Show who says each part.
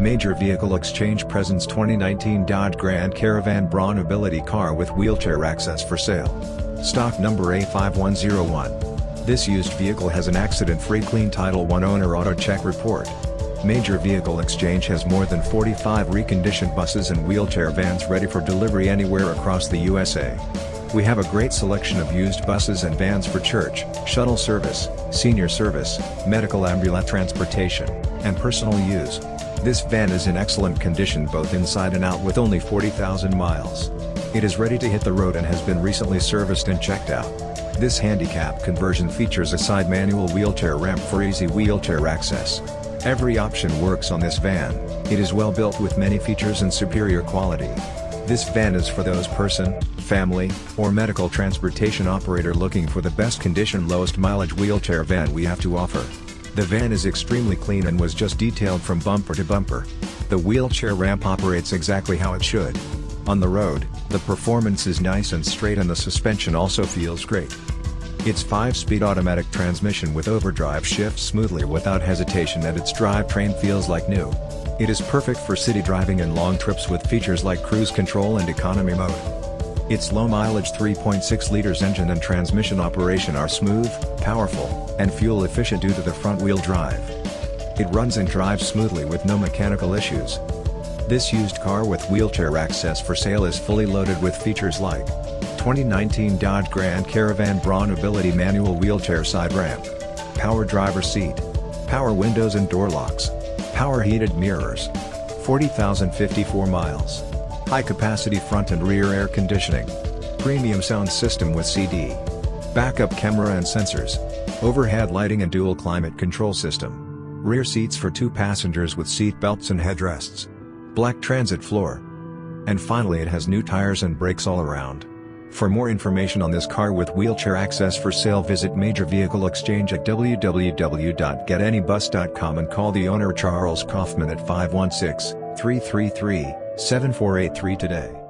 Speaker 1: Major Vehicle Exchange presents 2019 Dodge Grand Caravan Braun Ability Car with wheelchair access for sale. Stock number A5101. This used vehicle has an accident-free clean Title I owner auto check report. Major Vehicle Exchange has more than 45 reconditioned buses and wheelchair vans ready for delivery anywhere across the USA. We have a great selection of used buses and vans for church, shuttle service, senior service, medical ambulance transportation, and personal use. This van is in excellent condition both inside and out with only 40,000 miles. It is ready to hit the road and has been recently serviced and checked out. This handicap conversion features a side manual wheelchair ramp for easy wheelchair access. Every option works on this van, it is well built with many features and superior quality. This van is for those person, family, or medical transportation operator looking for the best condition lowest mileage wheelchair van we have to offer. The van is extremely clean and was just detailed from bumper to bumper. The wheelchair ramp operates exactly how it should. On the road, the performance is nice and straight and the suspension also feels great. Its 5-speed automatic transmission with overdrive shifts smoothly without hesitation and its drivetrain feels like new. It is perfect for city driving and long trips with features like cruise control and economy mode. Its low-mileage 3.6 liters engine and transmission operation are smooth, powerful, and fuel-efficient due to the front-wheel drive. It runs and drives smoothly with no mechanical issues. This used car with wheelchair access for sale is fully loaded with features like 2019 Dodge Grand Caravan Braun Ability Manual Wheelchair Side Ramp, Power Driver Seat, Power Windows and Door Locks, Power Heated Mirrors, 40,054 miles. High-capacity front and rear air conditioning. Premium sound system with CD. Backup camera and sensors. Overhead lighting and dual climate control system. Rear seats for two passengers with seat belts and headrests. Black transit floor. And finally it has new tires and brakes all around. For more information on this car with wheelchair access for sale visit Major Vehicle Exchange at www.getanybus.com and call the owner Charles Kaufman at 516 333 7483 today.